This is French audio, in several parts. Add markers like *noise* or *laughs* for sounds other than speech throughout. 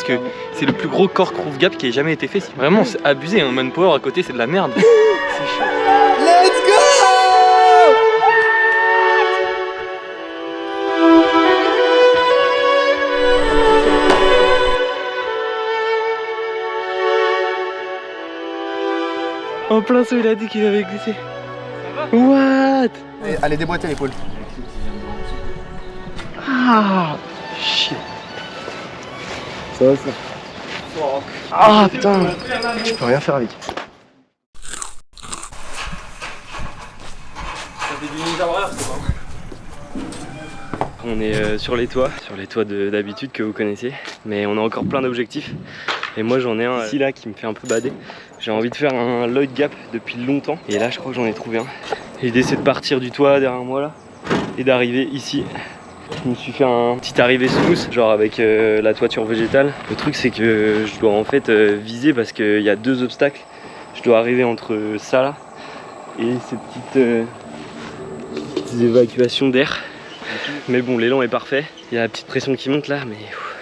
pense que c'est le plus gros cork roof gap qui ait jamais été fait. Vraiment, c'est abusé, un manpower à côté, c'est de la merde. c'est chaud. *laughs* Let's go En plein saut, il a dit qu'il avait glissé. What? Allez, allez déboîtez l'épaule. Ah. Ah putain Je peux rien faire avec. On est euh, sur les toits, sur les toits de- d'habitude que vous connaissez, mais on a encore plein d'objectifs. Et moi j'en ai un ici là qui me fait un peu bader. J'ai envie de faire un Lloyd Gap depuis longtemps, et là je crois que j'en ai trouvé un. L'idée c'est de partir du toit derrière moi là, et d'arriver ici. Je me suis fait un petit arrivée smooth, genre avec euh, la toiture végétale. Le truc c'est que je dois en fait euh, viser parce qu'il y a deux obstacles. Je dois arriver entre ça là et ces petites, euh, petites évacuations d'air. Mais bon, l'élan est parfait. Il y a la petite pression qui monte là, mais. ouf.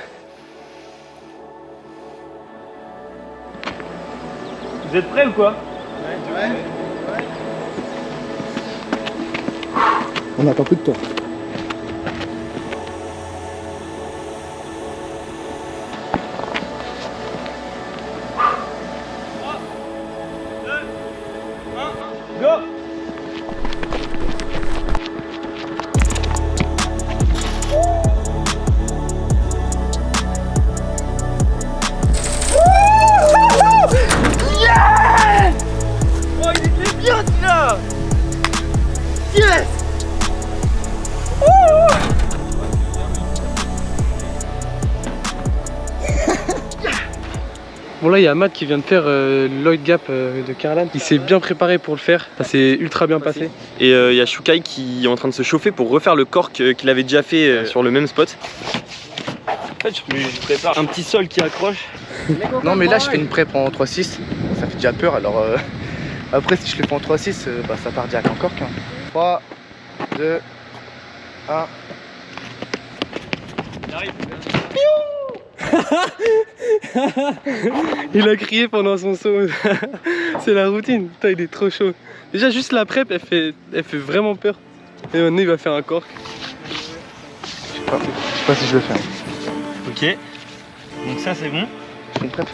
Vous êtes prêts ou quoi? On attend plus de toi. Bon là il y a Matt qui vient de faire euh, Lloyd Gap euh, de Carlan. Il s'est bien préparé pour le faire. Ça s'est ultra bien passé. Et euh, il y a Shukai qui est en train de se chauffer pour refaire le cork euh, qu'il avait déjà fait euh, sur le même spot. En fait je, je prépare un petit sol qui accroche. Non mais là je fais une prep en 3-6. Ça fait déjà peur alors euh, après si je le fais en 3-6 euh, bah, ça part direct encore qu'un. 3, 2, 1. Il arrive. Il a crié pendant son saut. *laughs* C'est la routine. Putain, il est trop chaud. Déjà, juste la prep, elle fait, elle fait vraiment peur. Et maintenant, il va faire un cork. Je sais pas, je sais pas si je le fais. Ok. Donc, ça, c'est bon. Je fais une prep.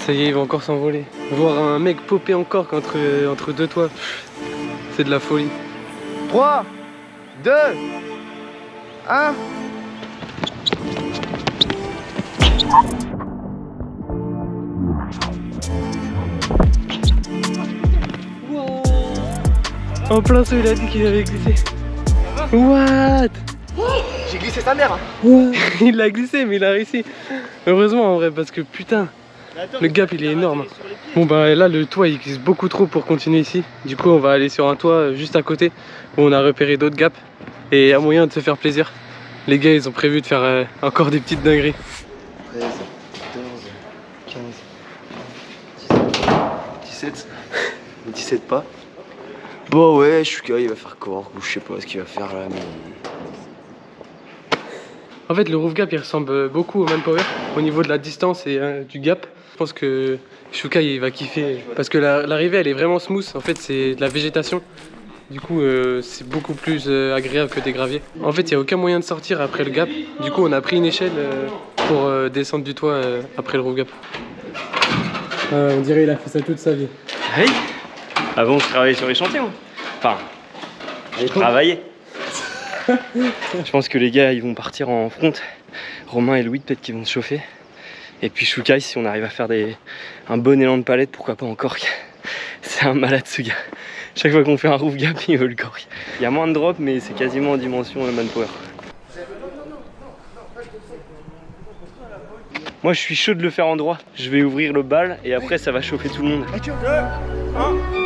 Ça y est, il va encore s'envoler. Voir un mec popper en cork entre, entre deux toits, c'est de la folie. 3, 2, 1. En plein saut, il a dit qu'il avait glissé. What? J'ai glissé sa mère. hein. *laughs* Il l'a glissé, mais il a réussi. Heureusement en vrai, parce que putain, le gap il est énorme. Bon bah là, le toit il glisse beaucoup trop pour continuer ici. Du coup, on va aller sur un toit euh, juste à côté où on a repéré d'autres gaps et a moyen de se faire plaisir. Les gars, ils ont prévu de faire euh, encore des petites dingueries. 13, 14, 15, 17, 17 pas. Bon ouais, Shuka il va faire corps ou je sais pas ce qu'il va faire là mais... En fait, le roof gap il ressemble beaucoup au manpower au niveau de la distance et euh, du gap. Je pense que Shukai il va kiffer parce que la- l'arrivée elle est vraiment smooth. En fait, c'est de la végétation. Du coup, euh, c'est beaucoup plus euh, agréable que des graviers. En fait, il n'y a aucun moyen de sortir après le gap. Du coup, on a pris une échelle euh, pour euh, descendre du toit euh, après le roof gap. on dirait il a fait ça toute sa vie. Oui. Avant, je travaillais sur les chantiers, moi. Enfin, j'ai travaillé. *laughs* je pense que les gars, ils vont partir en front. Romain et Louis, peut-être qu'ils vont se chauffer. Et puis Shukai, si on arrive à faire des... un bon élan de palette, pourquoi pas encore. C'est un malade ce gars. Chaque fois qu'on fait un roof gap, *laughs* il veut le cork. Il y a moins de drop, mais c'est quasiment en dimension manpower. Moi, je suis chaud de le faire en droit. Je vais ouvrir le bal et après, ça va chauffer tout le monde. Oh,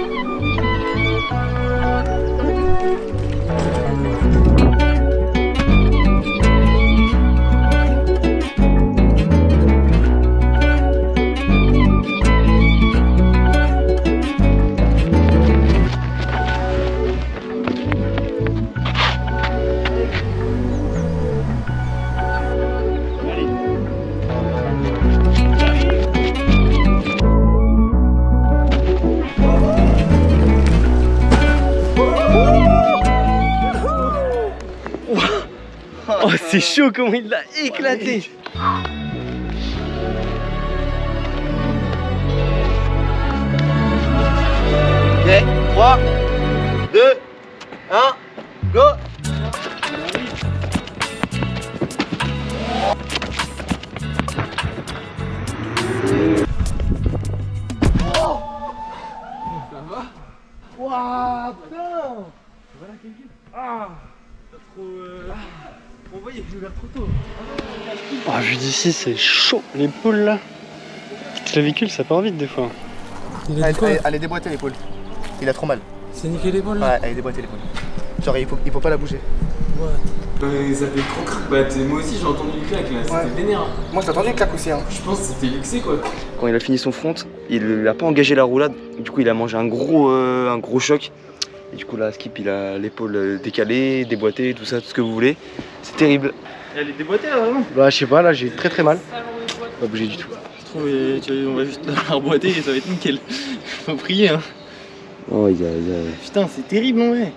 c'est chaud comment il l'a éclaté. Ok, 3, D'ici, c'est chaud. L'épaule là. Petite clavicule, ça part vite des fois. Il a Elle, est déboîtée l'épaule. Il a trop mal. C'est niqué l'épaule là Ouais, elle est déboîtée l'épaule. Genre, il faut, il faut pas la bouger. Bah, ça fait trop. Bah, moi aussi j'ai entendu le claque là, c'était Ouais. vénère. Moi, j'ai entendu une claque aussi. Hein. Je pense que c'était luxé quoi. Quand il a fini son front, il a pas engagé la roulade. Du coup, il a mangé un gros, euh, un gros choc. Et du coup, là, Skip, il a l'épaule euh, décalée, déboîtée, tout ça, tout ce que vous voulez. C'est terrible. Elle est déboîtée là, vraiment Bah, je sais pas, là, j'ai très très mal. Pas bouger du tout. Je trouve euh, tu- on va juste la reboîter et ça va être nickel. *laughs* Faut prier hein. Oh, il y a, il y a- Putain, c'est terrible en vrai.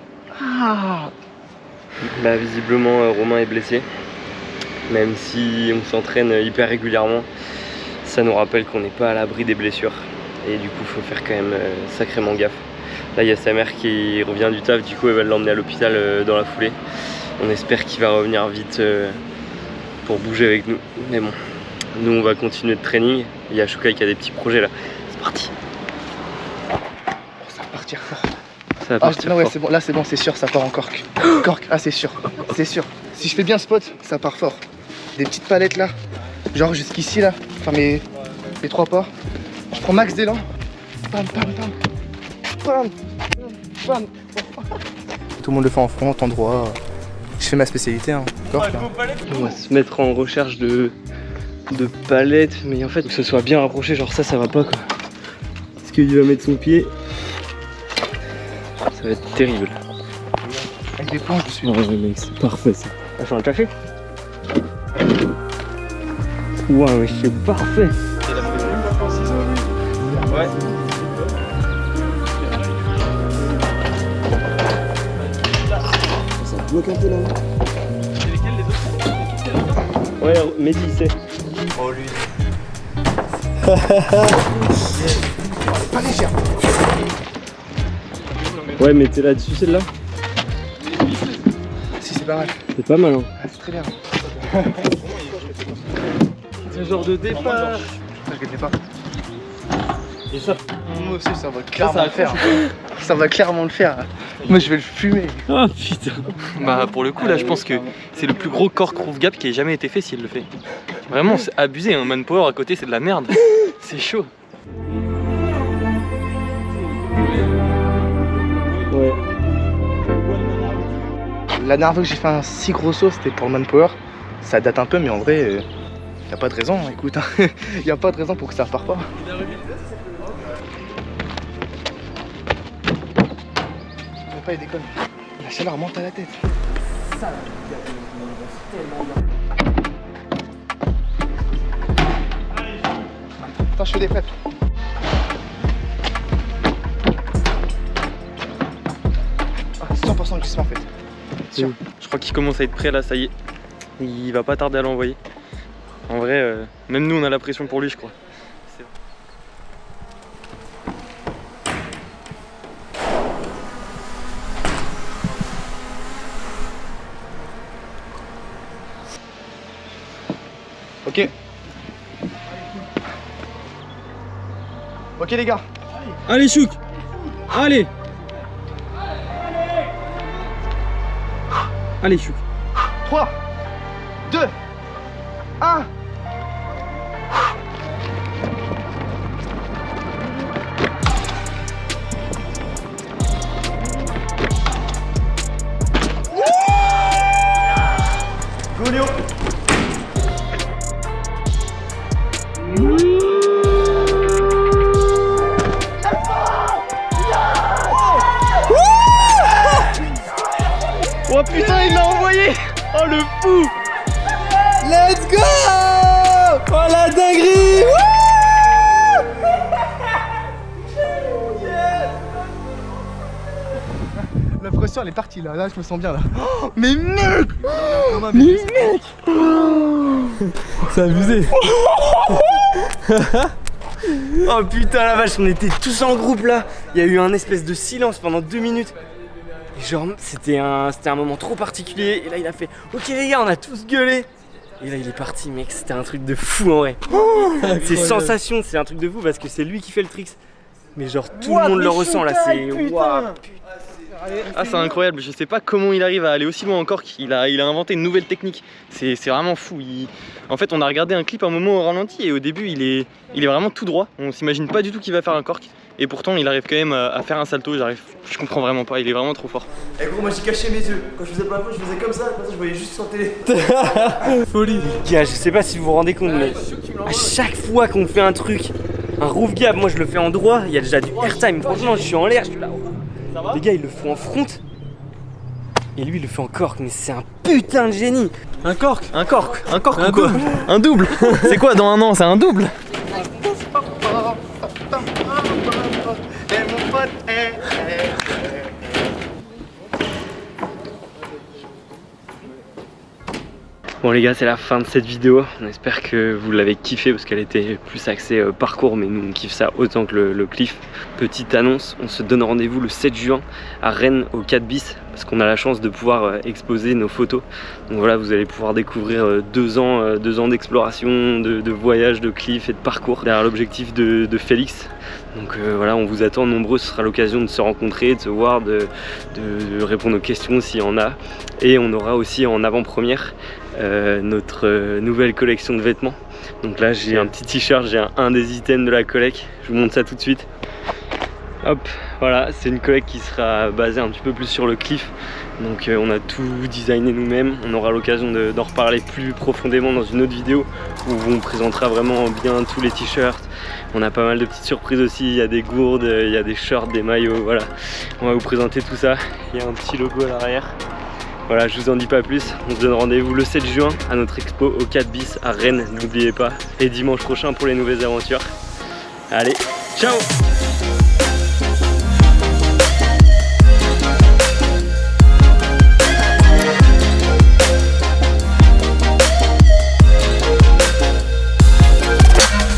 Bah, visiblement, euh, Romain est blessé. Même si on s'entraîne hyper régulièrement, ça nous rappelle qu'on n'est pas à l'abri des blessures. Et du coup, faut faire quand même euh, sacrément gaffe. Là, il y a sa mère qui revient du taf, du coup, elle va l'emmener à l'hôpital euh, dans la foulée. On espère qu'il va revenir vite euh, pour bouger avec nous. Mais bon, nous, on va continuer de training. Il y a Shukai qui a des petits projets là. C'est parti. Ça va partir fort. Ça va Ah, partir non, ouais, fort. c'est bon, là, c'est bon, c'est sûr, ça part en cork. *gasps* Cork, ah, c'est sûr, c'est sûr. Si je fais bien spot, ça part fort. Des petites palettes là, genre jusqu'ici là, enfin mes, mes trois pas. Je prends max d'élan. Pam, pam, pam. Pam, pam, pam. Tout le monde le fait en front, en droit. Je fais ma spécialité, hein. On va se mettre en recherche de, de palettes, mais en fait, que ce soit bien rapproché, genre ça, ça va pas quoi. Parce qu'il va mettre son pied. Ça va être terrible. Avec des planches dessus. Oh mec, c'est parfait ça. Ah, faut un café Waouh, mais c'est parfait Ouais, Mehdi, il sait. Oh lui. Pas légère. *laughs* Ouais, mais t'es là-dessus celle-là Si c'est pas mal. C'est pas mal, hein. Ah, c'est très bien. *laughs* Ce genre de départ ne pas. Et ça Moi aussi, ça va clairement le faire. Ça va clairement le faire. Moi, je vais le fumer. *laughs* Ah putain Bah, pour le coup, là, je pense que c'est le plus gros cork roof gap qui ait jamais été fait s'il le fait. Vraiment, c'est abusé. Un manpower à côté, c'est de la merde. *laughs* C'est chaud. Ouais. La dernière fois que j'ai fait un si gros saut, c'était pour le manpower. Ça date un peu, mais en vrai, euh, y a pas de raison. Écoute, hein. *laughs* y a pas de raison pour que ça repart pas. Pas, il déconne. La chaleur monte à la tête. Attends, je fais des preps. Ah, 100% de glissement en fait. Sûr. Je crois qu'il commence à être prêt là, ça y est. Il va pas tarder à l'envoyer. En vrai, euh, même nous, on a la pression pour lui, je crois. Ok. Ok les gars. Allez Chouk. Allez. Allez Chouk. 3, putain il l'a envoyé. Oh le fou. Let's go. Oh la dinguerie. La pression elle est partie là, là je me sens bien là. Oh, mais mec. Mais mec. C'est abusé. *laughs* Oh putain la vache, on était tous en groupe là. Il y a eu un espèce de silence pendant deux minutes. Et genre, c'était un, c'était un moment trop particulier. Et là, il a fait Ok, les gars, on a tous gueulé. Et là, il est parti, mec. C'était un truc de fou en vrai. c'est sensation, c'est un truc de fou parce que c'est lui qui fait le tricks. Mais genre, tout le monde le ressent là. C'est waouh. Ah c'est incroyable, je sais pas comment il arrive à aller aussi loin encore qu'il a, il a inventé une nouvelle technique. C'est c'est vraiment fou. Il- En fait on a regardé un clip un moment au ralenti et au début il est, il est vraiment tout droit. On s'imagine pas du tout qu'il va faire un cork. Et pourtant il arrive quand même à, faire un salto, j'arrive. Je comprends vraiment pas, il est vraiment trop fort. Et gros, moi j'ai caché mes yeux. Quand je faisais pas la je faisais comme ça. Comme ça, je voyais juste sur télé. *laughs* Folie. Gars, je sais pas si vous vous rendez compte, mais à chaque fois qu'on fait un truc, un roof gap, moi je le fais en droit, il y a déjà du airtime. Franchement, je suis en l'air, je suis là. Les gars, ils le font en front. Et lui, il le fait en cork, mais c'est un putain de génie. Un cork Un cork Un cork ou quoi Un double C'est quoi dans un an? C'est un double? Bon les gars c'est la fin de cette vidéo, on espère que vous l'avez kiffé parce qu'elle était plus axée euh, parcours mais nous on kiffe ça autant que le, cliff. Petite annonce, on se donne rendez-vous le 7 juin à Rennes au 4 bis parce qu'on a la chance de pouvoir euh, exposer nos photos. Donc voilà vous allez pouvoir découvrir euh, deux ans, deux ans d'exploration, de, voyage, de cliff et de parcours derrière l'objectif de Félix. Donc euh, voilà on vous attend nombreux, ce sera l'occasion de se rencontrer, de se voir, de, de- de répondre aux questions s'il y en a. Et on aura aussi en avant-première euh, notre euh, nouvelle collection de vêtements. Donc là j'ai un petit t-shirt, j'ai un, un des items de la collecte, je vous montre ça tout de suite. Hop, voilà, c'est une collecte qui sera basée un petit peu plus sur le cliff. Donc euh, on a tout designé nous-mêmes, on aura l'occasion de- d'en reparler plus profondément dans une autre vidéo où on présentera vraiment bien tous les t-shirts. On a pas mal de petites surprises aussi, il y a des gourdes, il y a des shorts, des maillots, voilà. On va vous présenter tout ça, il y a un petit logo à l'arrière. Voilà, je vous en dis pas plus. On se donne rendez-vous le 7 juin à notre expo au 4 bis à Rennes, n'oubliez pas. Et dimanche prochain pour les nouvelles aventures. Allez, ciao